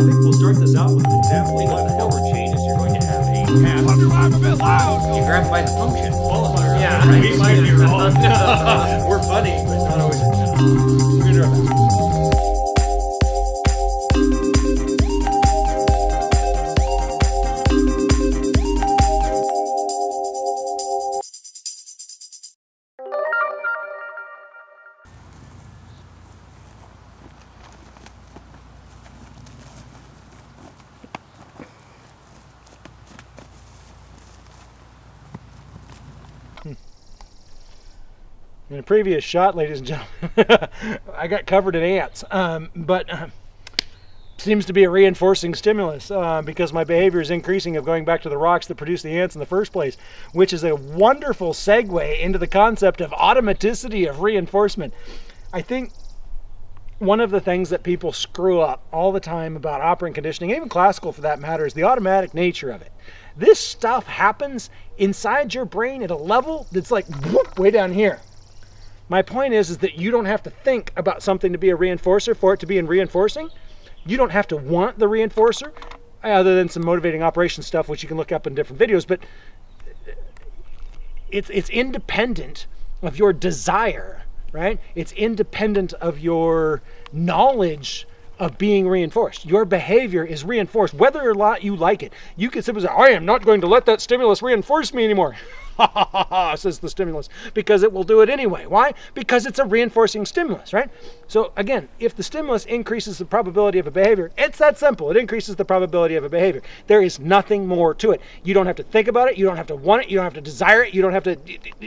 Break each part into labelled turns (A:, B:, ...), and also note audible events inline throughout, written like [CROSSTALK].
A: think we'll start this out with definitely what the hell are changes. You're going to have a path.
B: You grab by the function.
A: Uh, yeah,
B: right.
A: we might be wrong. [LAUGHS] We're funny, but not always. We're
C: In a previous shot, ladies and gentlemen, [LAUGHS] I got covered in ants, um, but uh, seems to be a reinforcing stimulus uh, because my behavior is increasing of going back to the rocks that produce the ants in the first place, which is a wonderful segue into the concept of automaticity of reinforcement. I think one of the things that people screw up all the time about operant conditioning, even classical for that matter, is the automatic nature of it. This stuff happens inside your brain at a level that's like whoop, way down here. My point is, is that you don't have to think about something to be a reinforcer for it to be in reinforcing. You don't have to want the reinforcer, other than some motivating operation stuff, which you can look up in different videos. But it's it's independent of your desire, right? It's independent of your knowledge of being reinforced. Your behavior is reinforced, whether or not you like it. You can simply say, I am not going to let that stimulus reinforce me anymore. Ha ha ha ha, says the stimulus, because it will do it anyway. Why? Because it's a reinforcing stimulus, right? So again, if the stimulus increases the probability of a behavior, it's that simple. It increases the probability of a behavior. There is nothing more to it. You don't have to think about it. You don't have to want it. You don't have to desire it. You don't have to.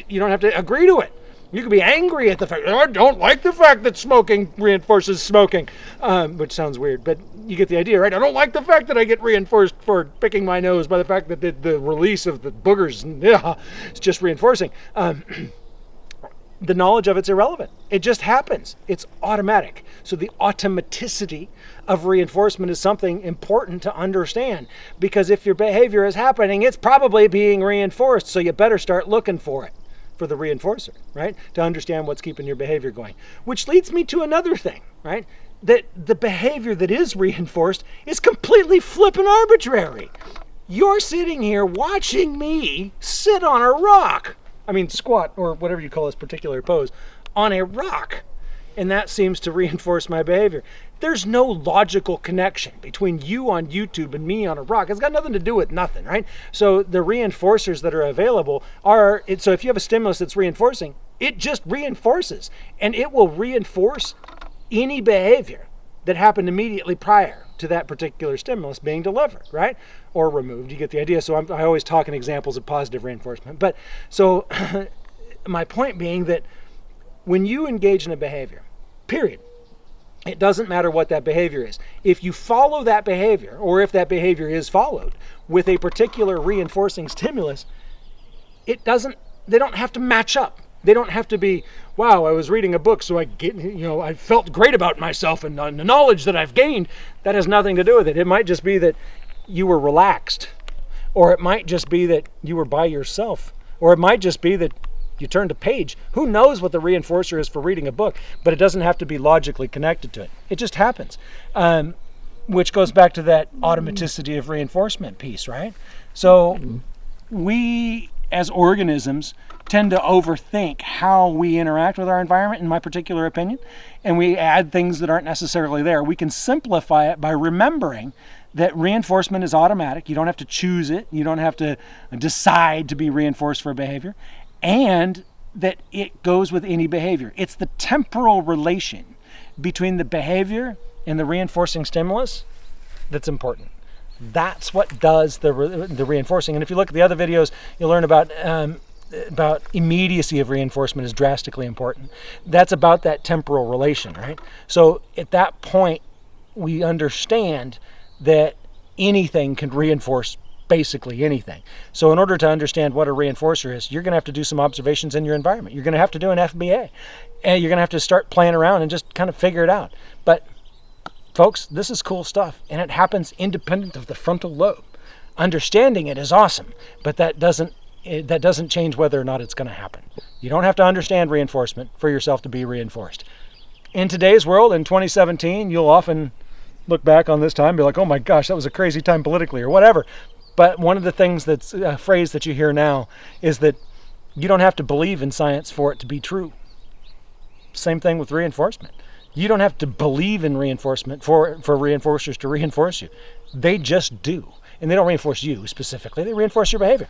C: You don't have to agree to it. You can be angry at the fact, I don't like the fact that smoking reinforces smoking, um, which sounds weird, but you get the idea, right? I don't like the fact that I get reinforced for picking my nose by the fact that the, the release of the boogers, yeah, just reinforcing. Um, [CLEARS THROAT] the knowledge of it's irrelevant. It just happens. It's automatic. So the automaticity of reinforcement is something important to understand because if your behavior is happening, it's probably being reinforced. So you better start looking for it for the reinforcer, right? To understand what's keeping your behavior going. Which leads me to another thing, right? That the behavior that is reinforced is completely flippin' arbitrary. You're sitting here watching me sit on a rock. I mean, squat or whatever you call this particular pose on a rock. And that seems to [LAUGHS] reinforce my behavior. There's no logical connection between you on YouTube and me on a rock. It's got nothing to do with nothing, right? So the reinforcers that are available are, so if you have a stimulus that's reinforcing, it just reinforces and it will reinforce any behavior that happened immediately prior to that particular stimulus being delivered, right? Or removed. You get the idea. So I'm, I always talk in examples of positive reinforcement. But so [LAUGHS] my point being that when you engage in a behavior, period, it doesn't matter what that behavior is. If you follow that behavior, or if that behavior is followed with a particular reinforcing stimulus, it doesn't, they don't have to match up. They don't have to be, wow, I was reading a book, so I get, you know, I felt great about myself and the knowledge that I've gained. That has nothing to do with it. It might just be that you were relaxed, or it might just be that you were by yourself, or it might just be that you turned a page. Who knows what the reinforcer is for reading a book? But it doesn't have to be logically connected to it. It just happens. Um, which goes back to that automaticity of reinforcement piece, right? So we as organisms tend to overthink how we interact with our environment, in my particular opinion, and we add things that aren't necessarily there. We can simplify it by remembering that reinforcement is automatic. You don't have to choose it, you don't have to decide to be reinforced for a behavior, and that it goes with any behavior. It's the temporal relation between the behavior and the reinforcing stimulus that's important. That's what does the, re- the reinforcing. And if you look at the other videos, you'll learn about um, about immediacy of reinforcement is drastically important. That's about that temporal relation, right? So at that point, we understand that anything can reinforce basically anything. So in order to understand what a reinforcer is, you're going to have to do some observations in your environment. You're going to have to do an FBA. And you're going to have to start playing around and just kind of figure it out. But folks, this is cool stuff and it happens independent of the frontal lobe. Understanding it is awesome, but that doesn't it, that doesn't change whether or not it's going to happen. You don't have to understand reinforcement for yourself to be reinforced. In today's world, in 2017, you'll often look back on this time and be like, oh my gosh, that was a crazy time politically or whatever. But one of the things that's a phrase that you hear now is that you don't have to believe in science for it to be true. Same thing with reinforcement. You don't have to believe in reinforcement for, for reinforcers to reinforce you. They just do. And they don't reinforce you specifically, they reinforce your behavior.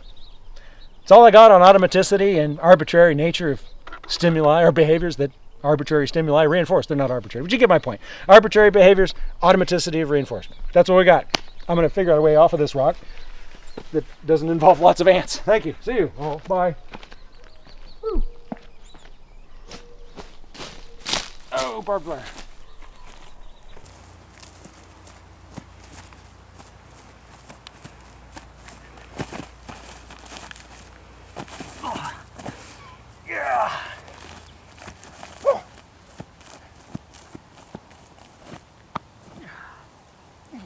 C: It's all I got on automaticity and arbitrary nature of stimuli or behaviors that arbitrary stimuli reinforce. They're not arbitrary, but you get my point. Arbitrary behaviors, automaticity of reinforcement. That's what we got. I'm going to figure out a way off of this rock that doesn't involve lots of ants. Thank you. See you. Oh, bye. Woo. Oh, barbed wire.